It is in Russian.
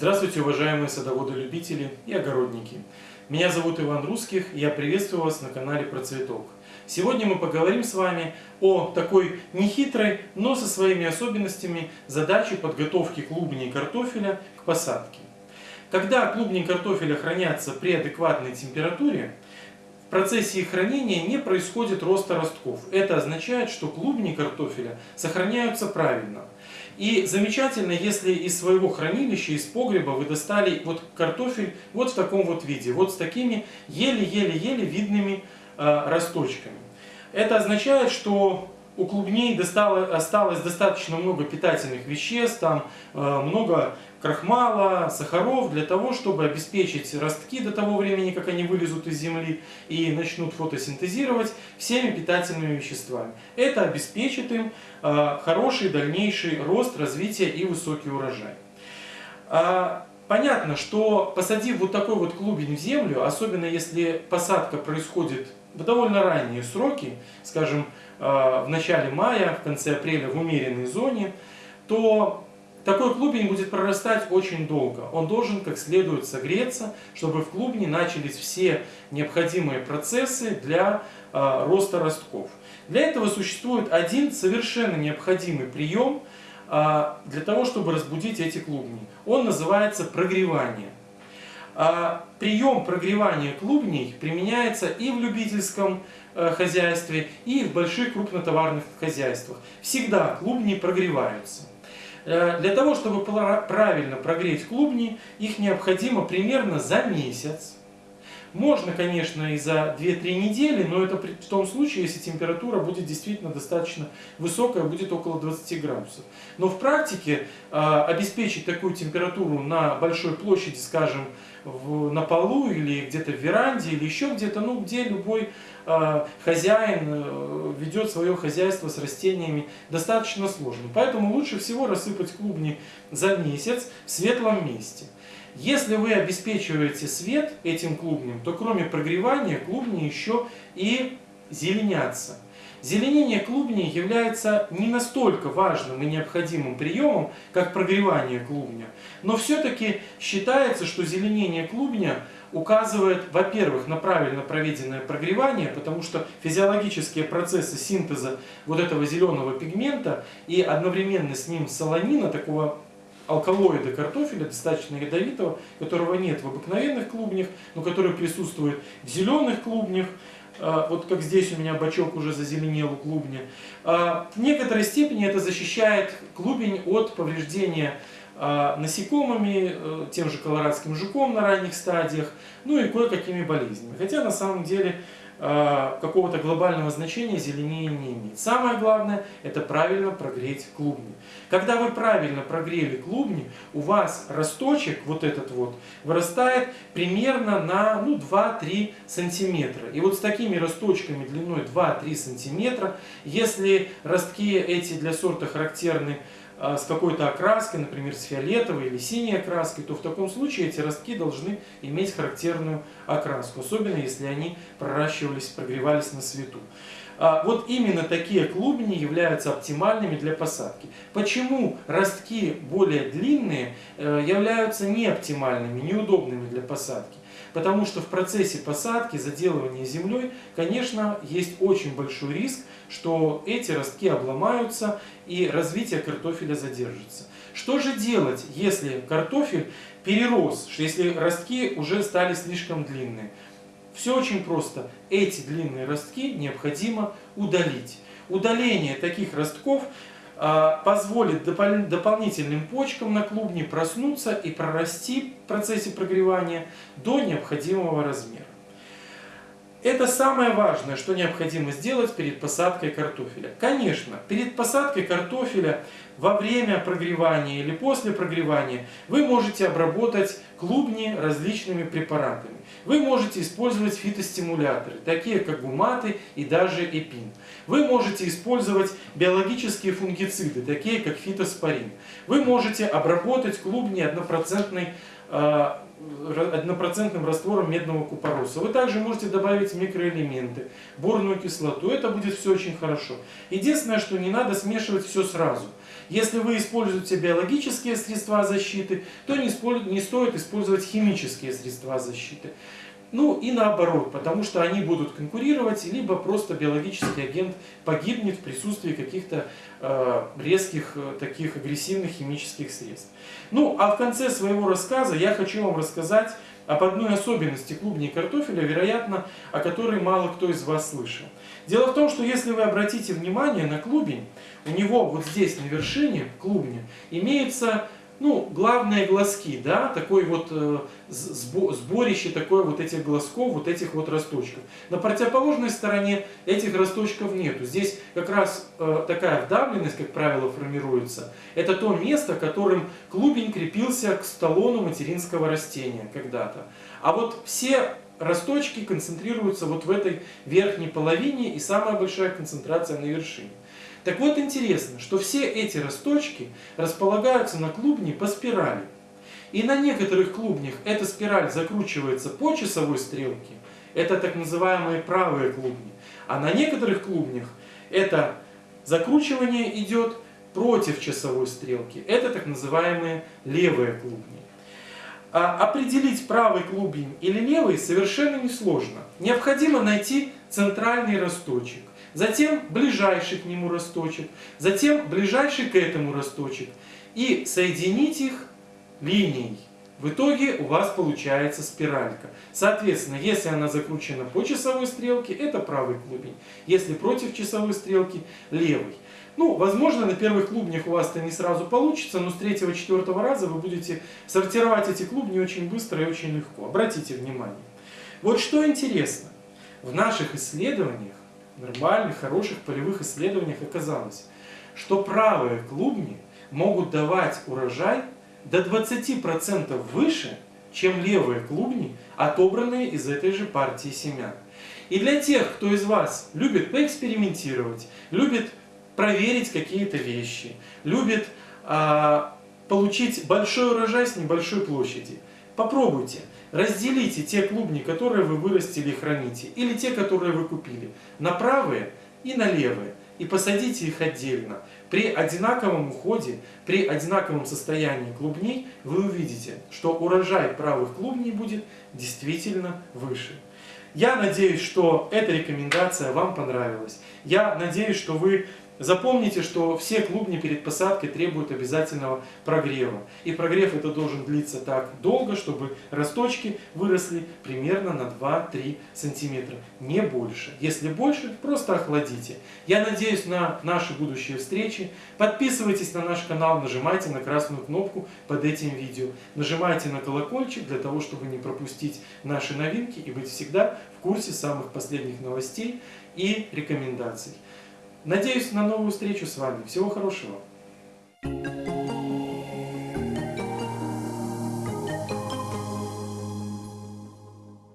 Здравствуйте, уважаемые садоводы-любители и огородники. Меня зовут Иван Русских, и я приветствую вас на канале Процветок. Сегодня мы поговорим с вами о такой нехитрой, но со своими особенностями задаче подготовки клубней картофеля к посадке. Когда клубни картофеля хранятся при адекватной температуре, в процессе их хранения не происходит роста ростков. Это означает, что клубни картофеля сохраняются правильно. И замечательно, если из своего хранилища, из погреба вы достали вот картофель вот в таком вот виде, вот с такими еле-еле-еле видными э, росточками. Это означает, что у клубней осталось достаточно много питательных веществ, там э, много крахмала, сахаров, для того, чтобы обеспечить ростки до того времени, как они вылезут из земли и начнут фотосинтезировать всеми питательными веществами. Это обеспечит им э, хороший дальнейший рост, развитие и высокий урожай. А, понятно, что посадив вот такой вот клубень в землю, особенно если посадка происходит довольно ранние сроки, скажем, э, в начале мая, в конце апреля в умеренной зоне, то такой клубень будет прорастать очень долго. Он должен как следует согреться, чтобы в клубне начались все необходимые процессы для э, роста ростков. Для этого существует один совершенно необходимый прием э, для того, чтобы разбудить эти клубни. Он называется прогревание. А прием прогревания клубней применяется и в любительском э, хозяйстве, и в больших крупнотоварных хозяйствах. Всегда клубни прогреваются. Э, для того, чтобы правильно прогреть клубни, их необходимо примерно за месяц. Можно, конечно, и за 2-3 недели, но это в том случае, если температура будет действительно достаточно высокая, будет около 20 градусов. Но в практике э, обеспечить такую температуру на большой площади, скажем, в, на полу или где-то в веранде или еще где-то, ну где любой э, хозяин э, ведет свое хозяйство с растениями, достаточно сложно. Поэтому лучше всего рассыпать клубни за месяц в светлом месте. Если вы обеспечиваете свет этим клубням, то кроме прогревания клубни еще и зеленятся. Зеленение клубней является не настолько важным и необходимым приемом, как прогревание клубня. Но все-таки считается, что зеленение клубня указывает, во-первых, на правильно проведенное прогревание, потому что физиологические процессы синтеза вот этого зеленого пигмента и одновременно с ним солонина, такого алкалоида картофеля, достаточно ядовитого, которого нет в обыкновенных клубнях, но который присутствует в зеленых клубнях, а, вот как здесь у меня бачок уже зазеленел у клубня. А, в некоторой степени это защищает клубень от повреждения а, насекомыми, э, тем же колорадским жуком на ранних стадиях, ну и кое-какими болезнями. Хотя на самом деле какого-то глобального значения зеленее не имеет. Самое главное – это правильно прогреть клубни. Когда вы правильно прогрели клубни, у вас росточек, вот этот вот, вырастает примерно на ну, 2-3 сантиметра. И вот с такими росточками длиной 2-3 сантиметра, если ростки эти для сорта характерны с какой-то окраской, например, с фиолетовой или синей окраской, то в таком случае эти ростки должны иметь характерную окраску, особенно если они проращивались, прогревались на свету. А, вот именно такие клубни являются оптимальными для посадки. Почему ростки более длинные э, являются неоптимальными, неудобными для посадки? Потому что в процессе посадки, заделывания землей, конечно, есть очень большой риск, что эти ростки обломаются и развитие картофеля задержится. Что же делать, если картофель перерос, если ростки уже стали слишком длинные? Все очень просто. Эти длинные ростки необходимо удалить. Удаление таких ростков позволит дополнительным почкам на клубне проснуться и прорасти в процессе прогревания до необходимого размера. Это самое важное, что необходимо сделать перед посадкой картофеля. Конечно, перед посадкой картофеля во время прогревания или после прогревания вы можете обработать клубни различными препаратами. Вы можете использовать фитостимуляторы, такие как гуматы и даже эпин. Вы можете использовать биологические фунгициды, такие как фитоспорин. Вы можете обработать клубни однопроцентной э, однопроцентным раствором медного купороса. Вы также можете добавить микроэлементы, борную кислоту. Это будет все очень хорошо. Единственное, что не надо смешивать все сразу. Если вы используете биологические средства защиты, то не, не стоит использовать химические средства защиты. Ну и наоборот, потому что они будут конкурировать, либо просто биологический агент погибнет в присутствии каких-то э, резких, э, таких агрессивных химических средств. Ну а в конце своего рассказа я хочу вам рассказать об одной особенности клубней картофеля, вероятно, о которой мало кто из вас слышал. Дело в том, что если вы обратите внимание на клубень, у него вот здесь на вершине клубня имеется ну, главные глазки, да, такой вот э, сборище такое вот этих глазков, вот этих вот росточков. На противоположной стороне этих росточков нету. Здесь как раз э, такая вдавленность, как правило, формируется. Это то место, которым клубень крепился к столону материнского растения когда-то. А вот все росточки концентрируются вот в этой верхней половине и самая большая концентрация на вершине. Так вот интересно, что все эти росточки располагаются на клубне по спирали. И на некоторых клубнях эта спираль закручивается по часовой стрелке, это так называемые правые клубни. А на некоторых клубнях это закручивание идет против часовой стрелки, это так называемые левые клубни. А определить правый клубень или левый совершенно несложно. Необходимо найти центральный росточек затем ближайший к нему росточек, затем ближайший к этому росточек и соединить их линией. В итоге у вас получается спиралька. Соответственно, если она закручена по часовой стрелке, это правый клубень. Если против часовой стрелки, левый. Ну, возможно, на первых клубнях у вас это не сразу получится, но с третьего-четвертого раза вы будете сортировать эти клубни очень быстро и очень легко. Обратите внимание. Вот что интересно. В наших исследованиях нормальных, хороших полевых исследованиях оказалось, что правые клубни могут давать урожай до 20% выше, чем левые клубни, отобранные из этой же партии семян. И для тех, кто из вас любит поэкспериментировать, любит проверить какие-то вещи, любит а, получить большой урожай с небольшой площади, попробуйте. Разделите те клубни, которые вы вырастили и храните, или те, которые вы купили, на правые и на левые, и посадите их отдельно. При одинаковом уходе, при одинаковом состоянии клубней вы увидите, что урожай правых клубней будет действительно выше. Я надеюсь, что эта рекомендация вам понравилась. Я надеюсь, что вы Запомните, что все клубни перед посадкой требуют обязательного прогрева. И прогрев это должен длиться так долго, чтобы росточки выросли примерно на 2-3 сантиметра, не больше. Если больше, просто охладите. Я надеюсь на наши будущие встречи. Подписывайтесь на наш канал, нажимайте на красную кнопку под этим видео. Нажимайте на колокольчик для того, чтобы не пропустить наши новинки и быть всегда в курсе самых последних новостей и рекомендаций. Надеюсь на новую встречу с вами. Всего хорошего! Thank you.